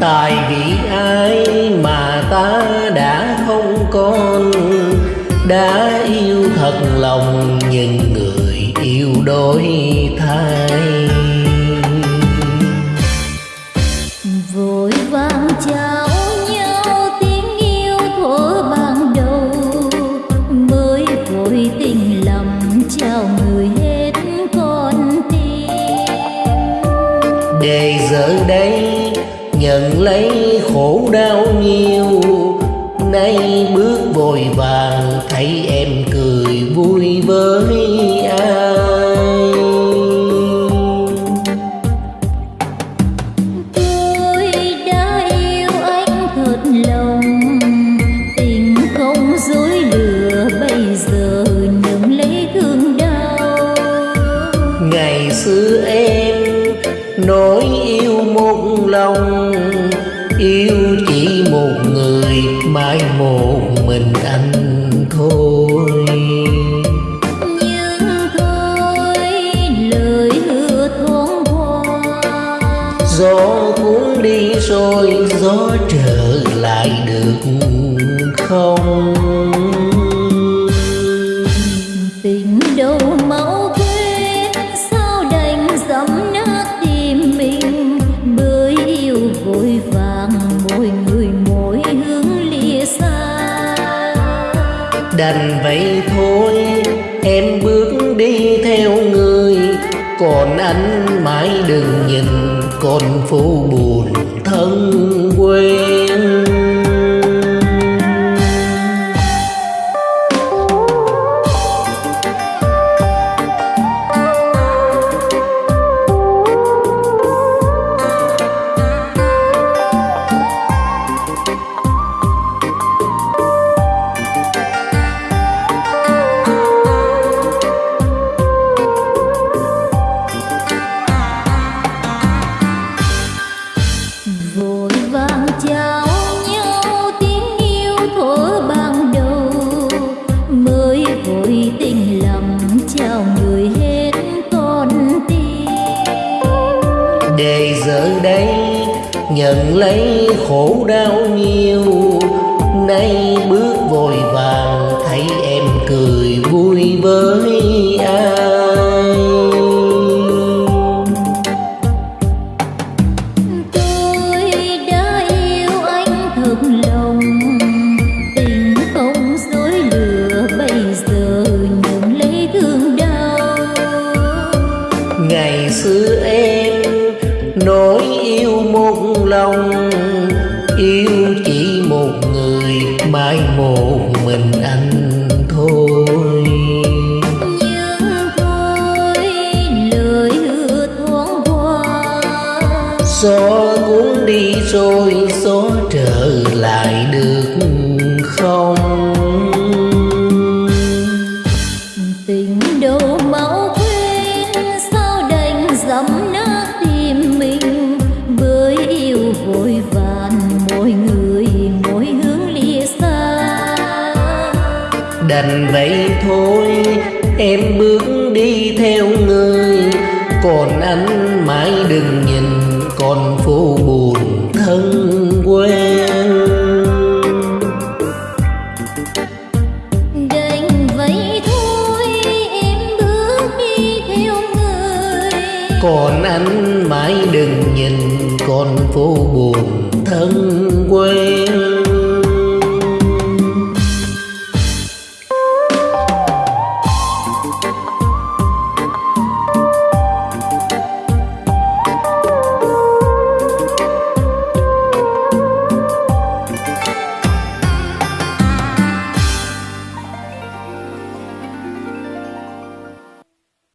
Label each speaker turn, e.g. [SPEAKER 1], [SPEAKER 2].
[SPEAKER 1] Tại vì ai mà ta đã không còn Đã yêu thật lòng những người yêu đôi thay.
[SPEAKER 2] Vội vàng trao nhau tiếng yêu thuở ban đầu. Mới vội tình lòng trao người hết con tim.
[SPEAKER 1] Để giờ đây nhận lấy khổ đau nhiều. Nay bước vội vàng thấy em cười vui với ai.
[SPEAKER 2] Tôi đã yêu anh thật lòng tình không dối lừa. Bây giờ nhận lấy thương đau.
[SPEAKER 1] Ngày xưa em nói yêu một lòng yêu chỉ một người mãi một mình anh thôi.
[SPEAKER 2] Nhưng thôi lời hứa thoáng qua.
[SPEAKER 1] Gió cuốn đi rồi gió trở lại được không
[SPEAKER 2] đành
[SPEAKER 1] vậy thôi. Em bước đi theo người, còn anh mãi đừng nhìn con phố buồn thân quen nhận lấy khổ đau nhiều. Nay bước vội vàng, thấy em cười vui với ai?
[SPEAKER 2] Yêu
[SPEAKER 1] một lòng yêu chỉ một người mãi một mình anh. Đành vậy thôi. Em bước đi theo người còn anh mãi đừng nhìn con phố buồn thân quen.
[SPEAKER 2] Đành vậy thôi em bước đi theo người.
[SPEAKER 1] Còn anh mãi đừng nhìn con phố buồn thân quen